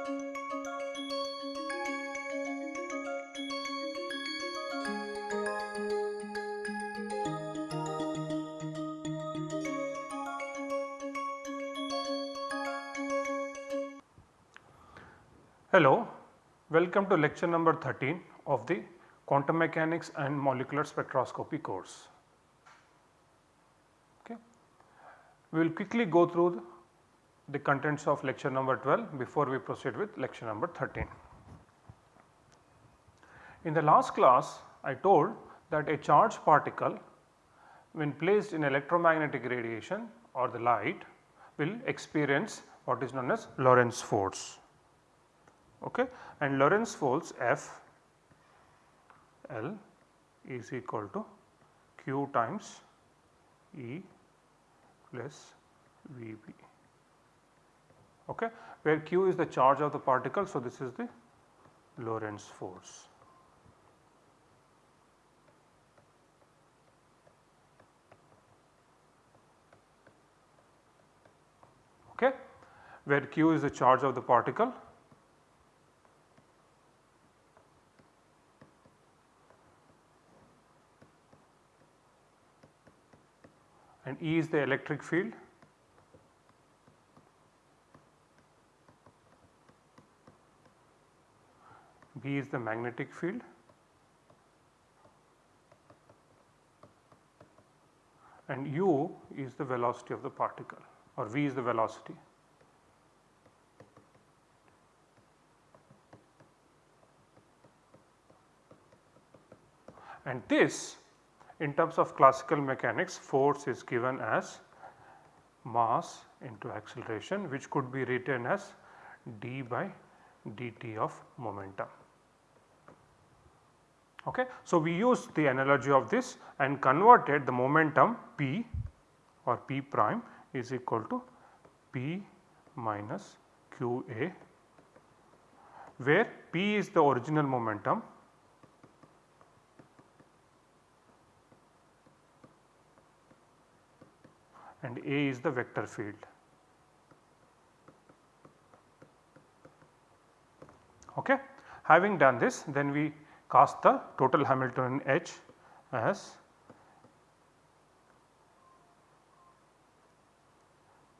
Hello, welcome to lecture number 13 of the quantum mechanics and molecular spectroscopy course. Okay. We will quickly go through the contents of lecture number 12 before we proceed with lecture number 13. In the last class I told that a charged particle when placed in electromagnetic radiation or the light will experience what is known as Lorentz force okay. and Lorentz force F L is equal to Q times E plus V b okay, where Q is the charge of the particle. So, this is the Lorentz force. Okay, where Q is the charge of the particle and E is the electric field B is the magnetic field and u is the velocity of the particle or v is the velocity. And this in terms of classical mechanics force is given as mass into acceleration which could be written as d by dt of momentum. Okay. So, we use the analogy of this and converted the momentum p or p prime is equal to p minus q a where p is the original momentum and A is the vector field. Okay. Having done this then we cast the total Hamiltonian H as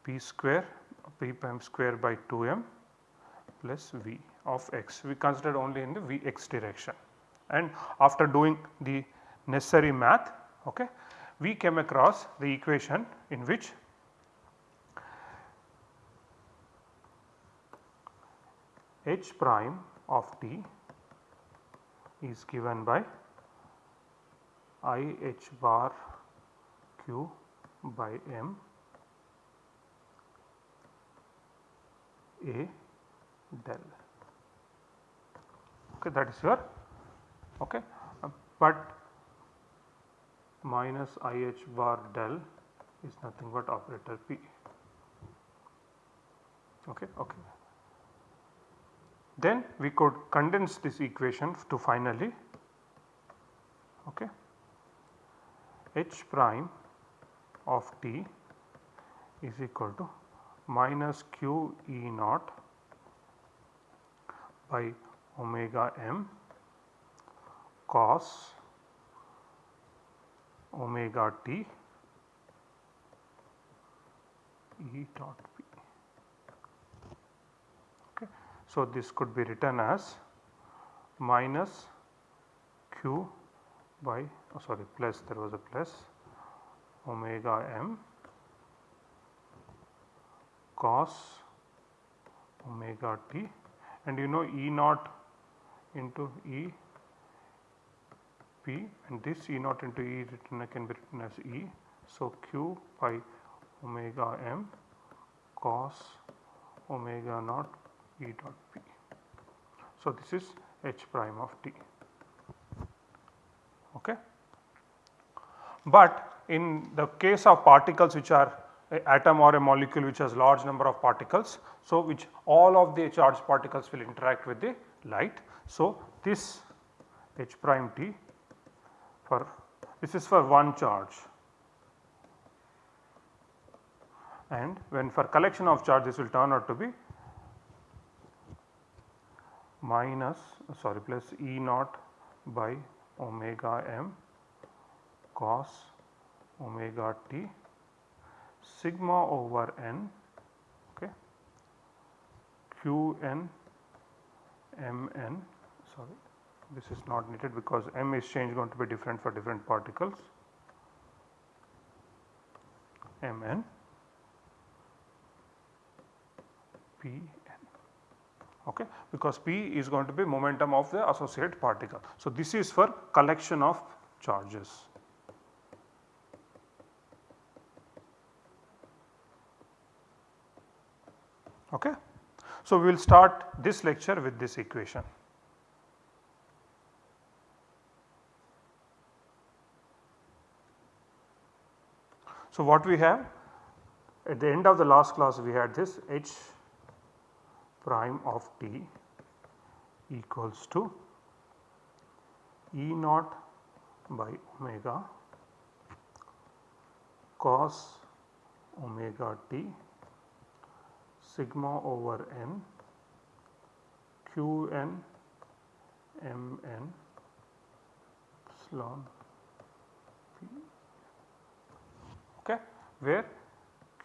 p square p prime square by 2 m plus v of x. We considered only in the v x direction and after doing the necessary math okay, we came across the equation in which h prime of t is given by i h bar q by m a del okay that is your okay but minus i h bar del is nothing but operator p. Okay, okay. Then we could condense this equation to finally okay, h prime of t is equal to minus q e naught by omega m cos omega t E dot P. Okay. So, this could be written as minus q by oh sorry plus there was a plus omega m cos omega t and you know E naught into E P and this E naught into E written can be written as E. So, q by omega m cos omega naught E dot P. So, this is H prime of t. Okay. But in the case of particles which are a atom or a molecule which has large number of particles. So, which all of the charged particles will interact with the light. So, this H prime t for this is for one charge and when for collection of charge this will turn out to be minus sorry plus E naught by omega m cos omega t sigma over n okay q n m n sorry this is not needed because m is change going to be different for different particles m n p okay because p is going to be momentum of the associated particle. So, this is for collection of charges. Okay. So, we will start this lecture with this equation. So, what we have at the end of the last class we had this h prime of t equals to E naught by omega cos omega t sigma over n q n m n epsilon okay, where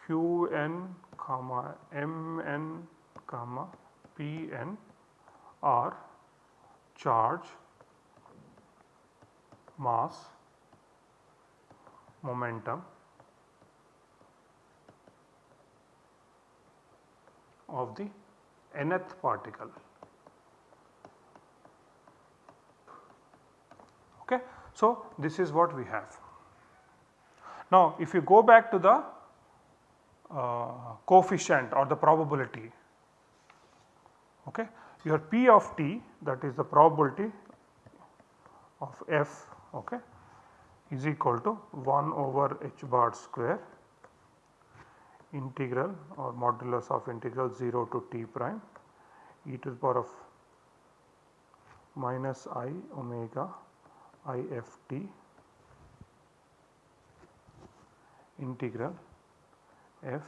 q n comma m n comma p n are charge, mass, momentum of the nth particle. Okay. So, this is what we have. Now, if you go back to the uh, coefficient or the probability, okay, your P of t that is the probability of f okay, is equal to 1 over h bar square integral or modulus of integral 0 to t prime e to the power of minus i omega i f t integral f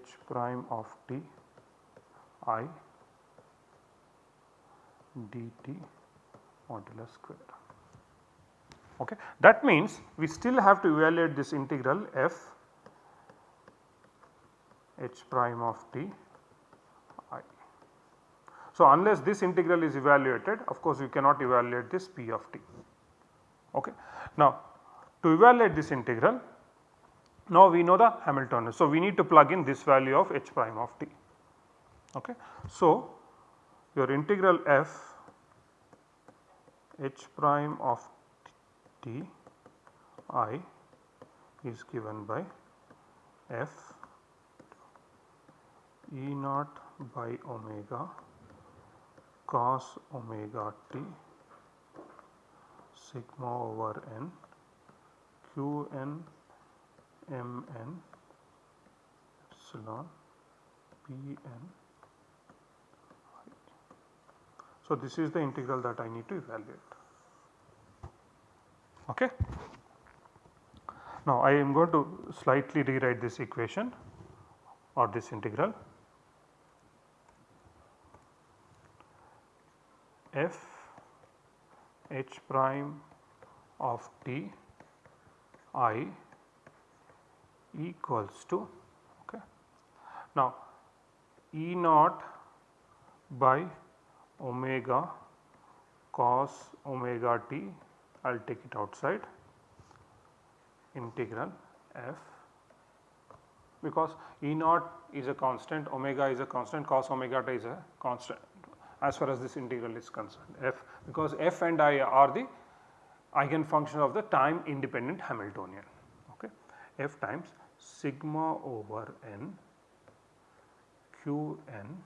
h prime of t i dt modulus square. Okay. That means we still have to evaluate this integral f h prime of t i. So, unless this integral is evaluated of course we cannot evaluate this p of t. Okay. Now, to evaluate this integral now we know the Hamiltonian. So, we need to plug in this value of h prime of t. Okay. So, your integral f h prime of t i is given by f e naught by omega cos omega t sigma over n q n m n epsilon p n So, this is the integral that I need to evaluate. Okay. Now, I am going to slightly rewrite this equation or this integral f h prime of t i equals to okay. Now E naught by omega cos omega t I will take it outside. Integral f. Because E naught is a constant omega is a constant cos omega t is a constant as far as this integral is concerned. F because f and i are the eigenfunction of the time independent Hamiltonian okay? F times sigma over n q n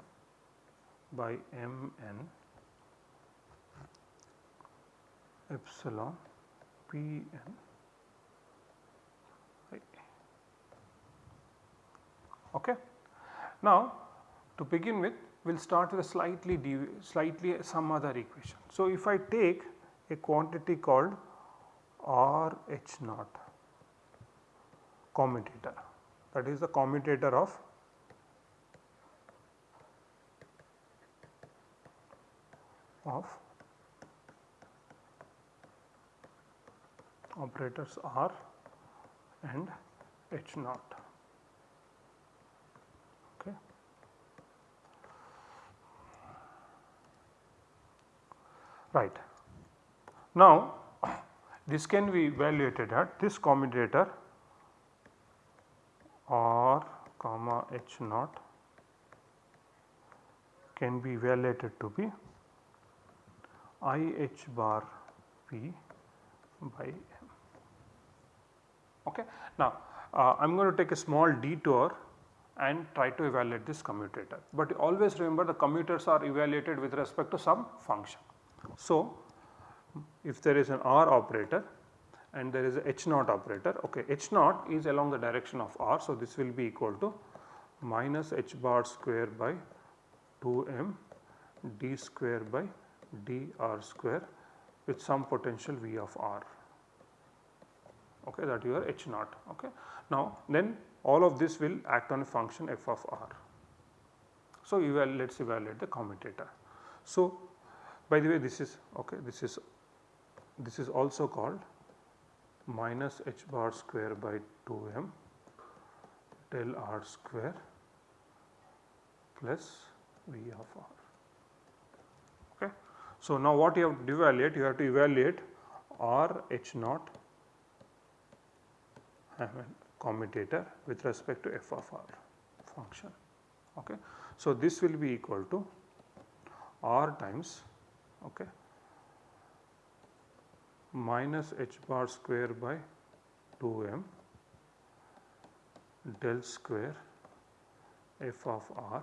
by m n epsilon p n okay. Now to begin with we will start with a slightly slightly some other equation. So if I take a quantity called R H naught commutator that is the commutator of of operators R and H naught. Okay. Right. Now, this can be evaluated at this commutator R comma H naught can be evaluated to be I h bar p by m. Okay. Now, uh, I am going to take a small detour and try to evaluate this commutator, but always remember the commutators are evaluated with respect to some function. So, if there is an R operator and there is a H naught operator, okay, H naught is along the direction of R. So, this will be equal to minus H bar square by 2 m d square by d r square with some potential V of r okay, that your H naught. Okay. Now then all of this will act on a function f of r. So eval let us evaluate the commutator. So by the way this is okay this is this is also called minus h bar square by 2 m del r square plus v of r. So now what you have to evaluate? You have to evaluate r h naught commutator with respect to f of r function. Okay. So, this will be equal to r times okay, minus h bar square by 2 m del square f of r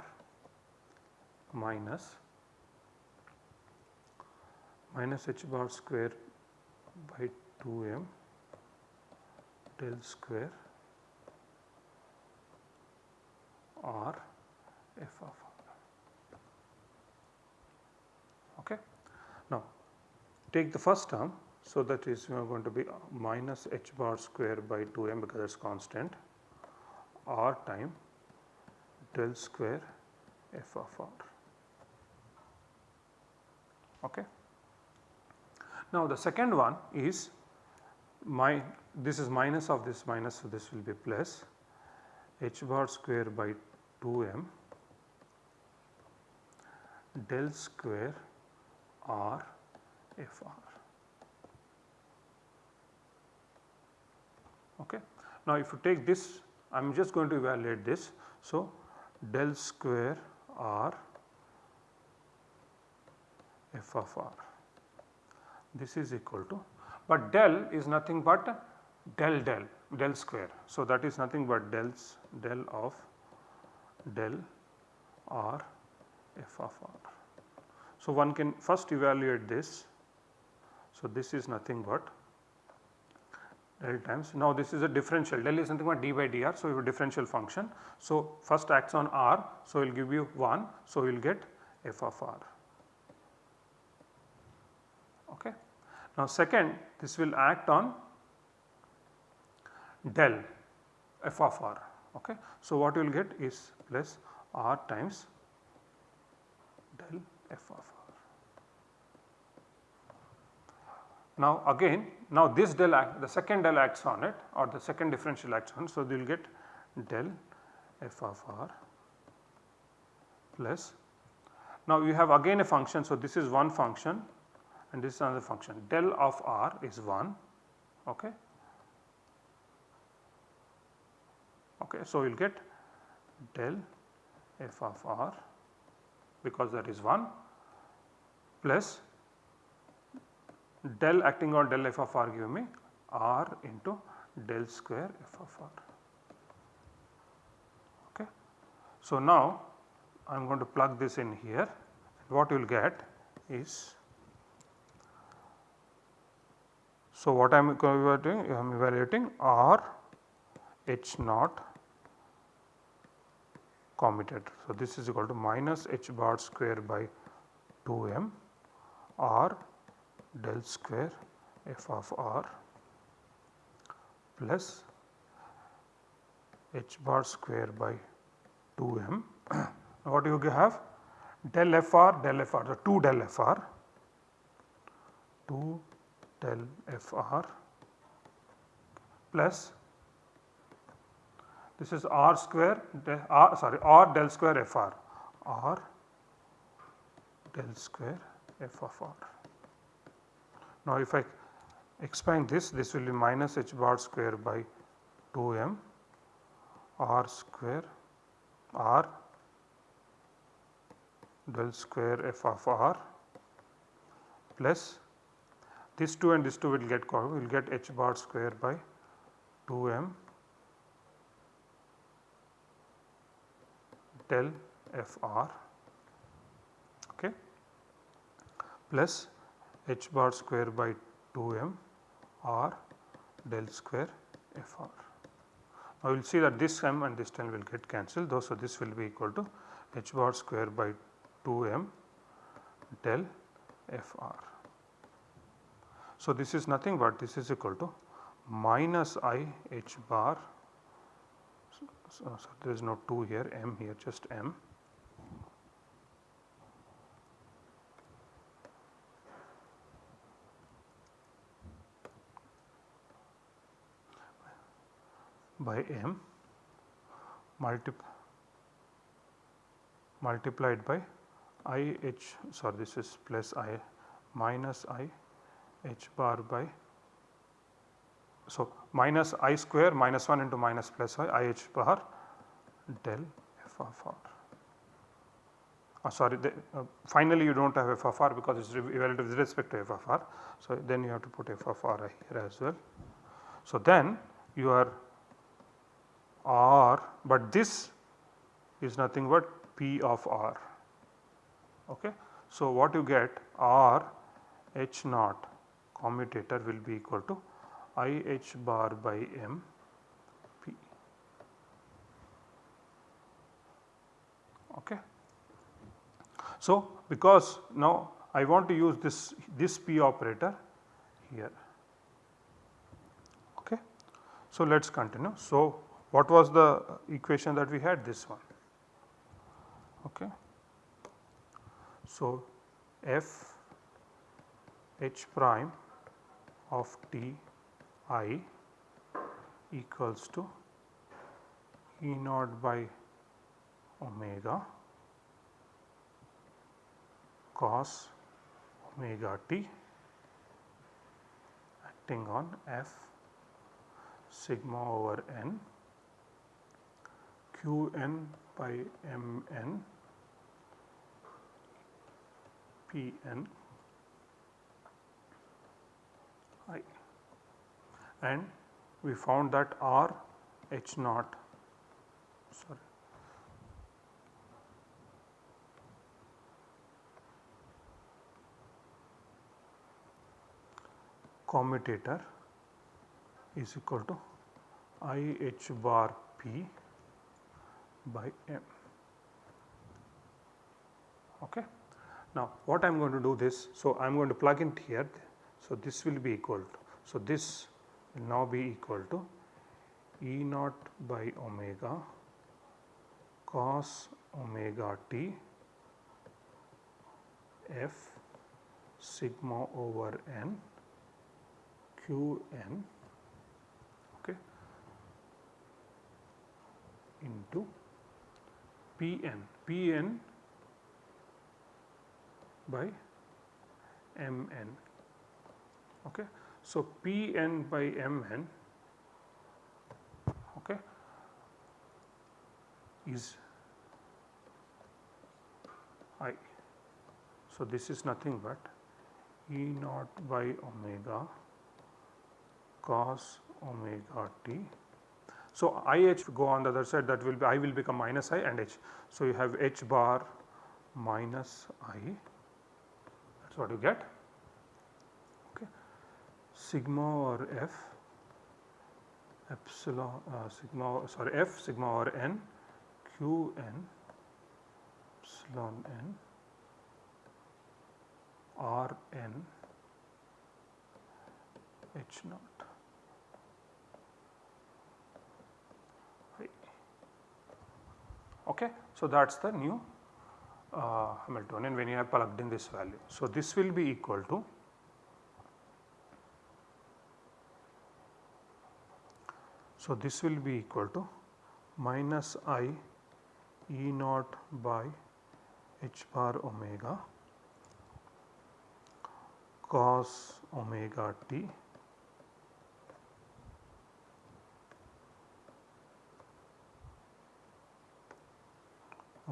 minus minus h bar square by 2 m del square r f of r. Okay. Now, take the first term. So, that is we are going to be minus h bar square by 2 m because it is constant r time del square f of r. Okay. Now, the second one is my this is minus of this minus so this will be plus h bar square by 2 m del square r f r. Okay. Now, if you take this I am just going to evaluate this. So, del square r f of r this is equal to but del is nothing but del del del square. So, that is nothing but del's del of del r f of r. So, one can first evaluate this. So, this is nothing but del times now this is a differential del is nothing but d by dr. So, you have a differential function. So, first acts on r. So, it will give you 1. So, you will get f of r. Okay. Now second this will act on del f of r. Okay. So what you will get is plus r times del f of r. Now again now this del act the second del acts on it or the second differential acts on. So you will get del f of r plus now you have again a function. So this is one function and this is another function del of r is 1 okay. Okay, so you will get del f of r because that is 1 plus del acting on del f of r give me r into del square f of r. Okay. So now I am going to plug this in here what you will get is So, what I am evaluating? I am evaluating R H naught commutator. So, this is equal to minus H bar square by 2 m R del square f of r plus h bar square by 2 m. what you have? Del f r del f r, the 2 del f r 2 del Fr plus this is R square R sorry R del square Fr R del square F of R. Now if I expand this this will be minus h bar square by 2 m R square R del square f of r plus this 2 and this 2 will get will get h bar square by 2 m del f r okay plus h bar square by 2 m r del square f r. Now, you will see that this m and this 10 will get cancelled though. So, this will be equal to h bar square by 2 m del f r. So, this is nothing but this is equal to minus i h bar. So, so, there is no 2 here m here just m. By m multiplied by i h sorry this is plus i minus i h bar by so minus i square minus 1 into minus plus i h bar del f of r. Uh, sorry the, uh, finally you do not have f of r because it is evaluated with respect to f of r. So, then you have to put f of r here as well. So, then you are r but this is nothing but P of R. Okay. So, what you get R H naught commutator will be equal to I H bar by M P. Okay. So, because now I want to use this this P operator here. Okay. So, let us continue. So, what was the equation that we had this one? Okay. So, f h prime of t i equals to E naught by omega cos omega t acting on f sigma over n q n by m n P n i and we found that R H naught sorry commutator is equal to I H bar P by M. Okay. Now, what I am going to do this, so I am going to plug in here, so this will be equal to, so this will now be equal to E naught by omega cos omega t f sigma over n q n okay, into p n, p n by m n. Okay. So, P n by m n okay, is i. So, this is nothing but E naught by omega cos omega t. So, i h go on the other side that will be i will become minus i and h. So, you have h bar minus i that is what you get. Sigma or f epsilon uh, sigma sorry f sigma or n q n epsilon n r n h naught. Okay. So, that is the new uh, Hamiltonian when you have plugged in this value. So, this will be equal to So, this will be equal to minus i E naught by h bar omega cos omega t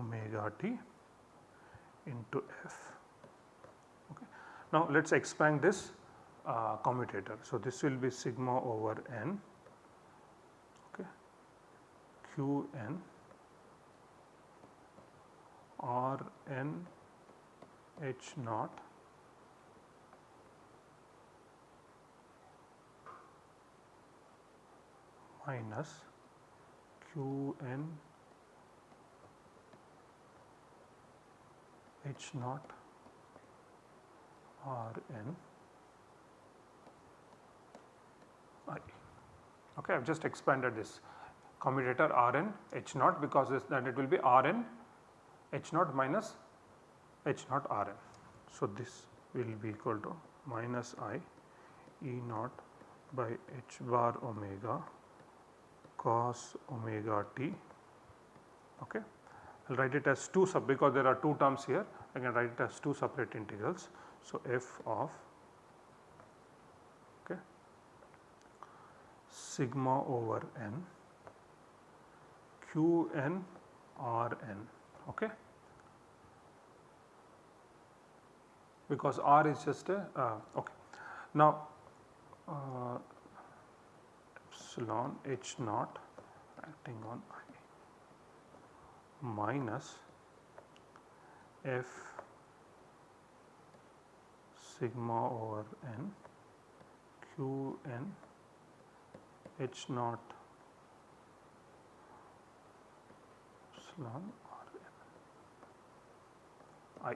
omega t into f. Okay. Now, let us expand this uh, commutator. So, this will be sigma over n q n r n h naught minus q n h naught r n i. Okay, I have just expanded this commutator rn h naught because then it will be rn h naught minus h naught r n. So, this will be equal to minus i e naught by h bar omega cos omega t. Okay. I will write it as 2 sub because there are 2 terms here I can write it as 2 separate integrals. So, f of okay, sigma over n q n r n okay. because r is just a uh, okay. Now, uh, epsilon h naught acting on i minus f sigma over n q n h naught epsilon r n i.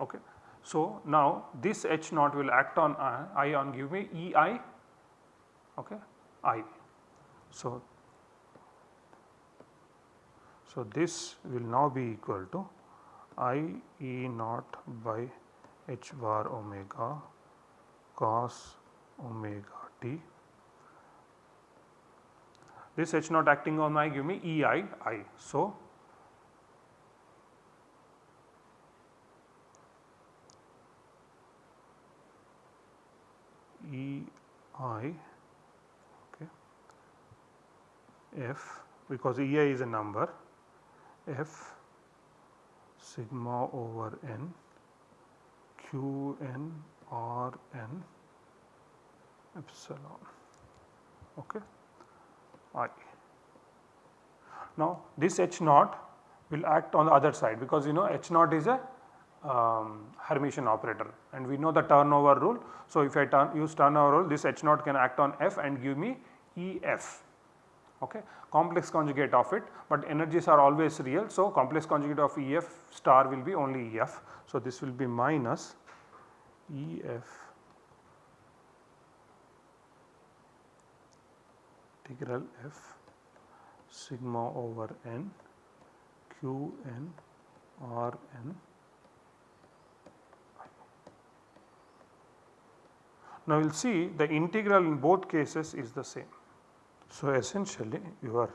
Okay. So, now this h naught will act on I, I on give me E i okay, i. So, so, this will now be equal to I E naught by h bar omega cos omega t. This h naught acting on I give me E i i. So, E i okay, f because E i is a number f sigma over n q n r n epsilon okay i. Now this h naught will act on the other side because you know h naught is a um, Hermitian operator and we know the turnover rule. So, if I turn, use turnover rule this h naught can act on f and give me E f okay, complex conjugate of it, but energies are always real. So, complex conjugate of EF star will be only EF. So, this will be minus EF integral F sigma over n q n r n Now, we will see the integral in both cases is the same. So, essentially your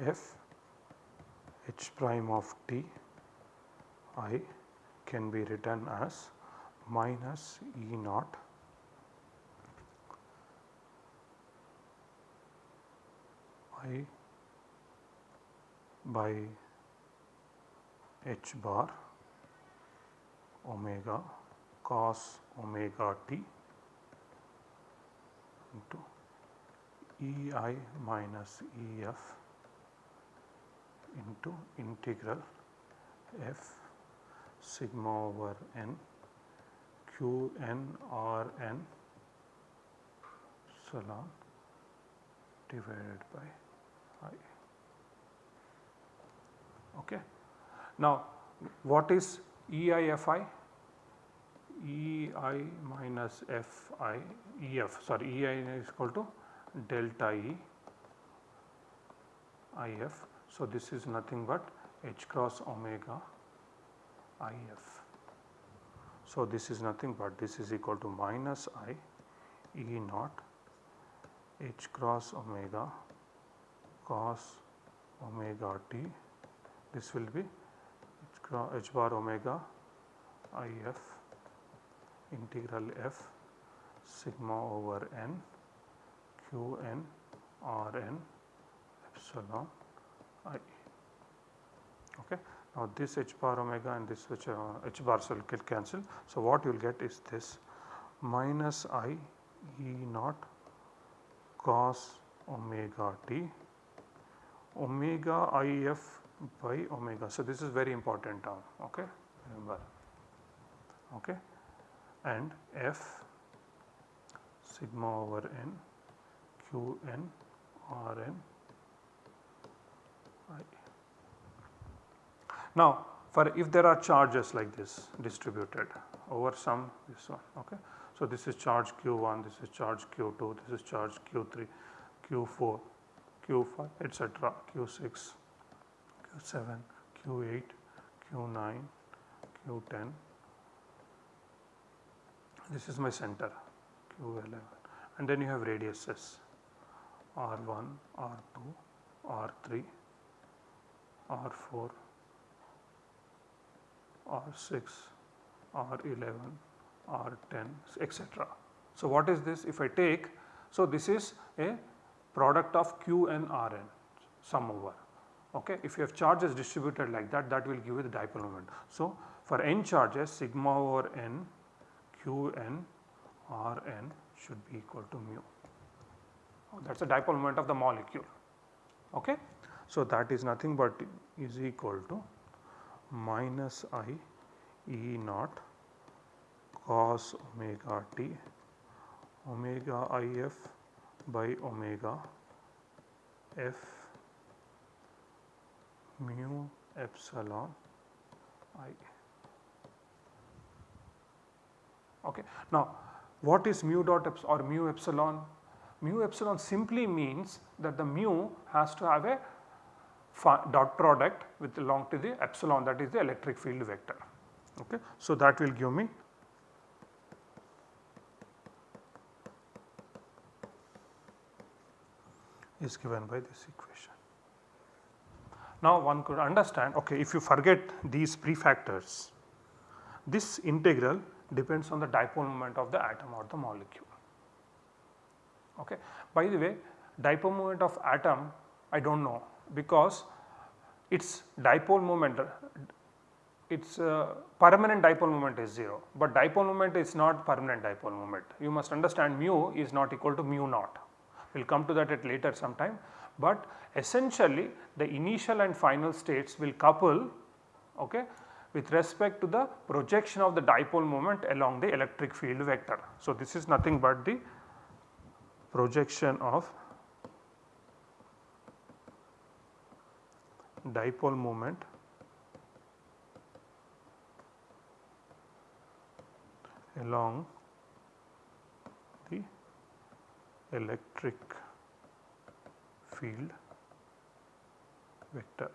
f h prime of t i can be written as minus E naught i by h bar omega cos omega t into E i minus E f into integral f sigma over n q n r n epsilon divided by i. Okay. Now, what is E i f i? E i minus FI EF sorry E i is equal to delta E IF. So, this is nothing but H cross omega IF. So, this is nothing but this is equal to minus I E naught h cross omega cos omega t this will be h, h bar omega i f integral f sigma over n q n r n epsilon i. Okay. Now, this h bar omega and this which uh, h bar will get cancel. So, what you will get is this minus i e naught cos omega t omega i f by omega. So, this is very important term okay remember okay and f sigma over n q n r n i. Now for if there are charges like this distributed over some this one okay. So this is charge q1, this is charge q2, this is charge q3, q4, q5 etc., q6, q7, q8, q9, q10 this is my center. Q11 and then you have radiuses. R1, r2, r3, r4, r6, r11, r10 etc. So what is this? If I take so this is a product of q and rn sum over. Okay? If you have charges distributed like that that will give you the dipole moment. So for n charges sigma over n q n r n should be equal to mu oh, that is the dipole moment of the molecule okay. So that is nothing but is equal to minus i e naught cos omega t omega i f by omega f mu epsilon i. Okay. Now what is mu dot or mu epsilon? Mu epsilon simply means that the mu has to have a dot product with along to the epsilon that is the electric field vector. Okay. So, that will give me is given by this equation. Now, one could understand okay if you forget these prefactors this integral depends on the dipole moment of the atom or the molecule. Okay. By the way dipole moment of atom I do not know because its dipole moment its uh, permanent dipole moment is 0, but dipole moment is not permanent dipole moment. You must understand mu is not equal to mu naught. We will come to that at later sometime, but essentially the initial and final states will couple okay, with respect to the projection of the dipole moment along the electric field vector. So, this is nothing but the projection of dipole moment along the electric field vector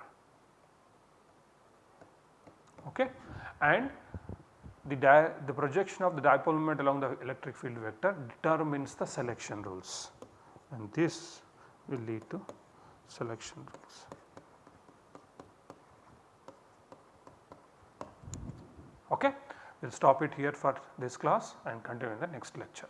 okay and the, the projection of the dipole moment along the electric field vector determines the selection rules and this will lead to selection rules. Okay. We will stop it here for this class and continue in the next lecture.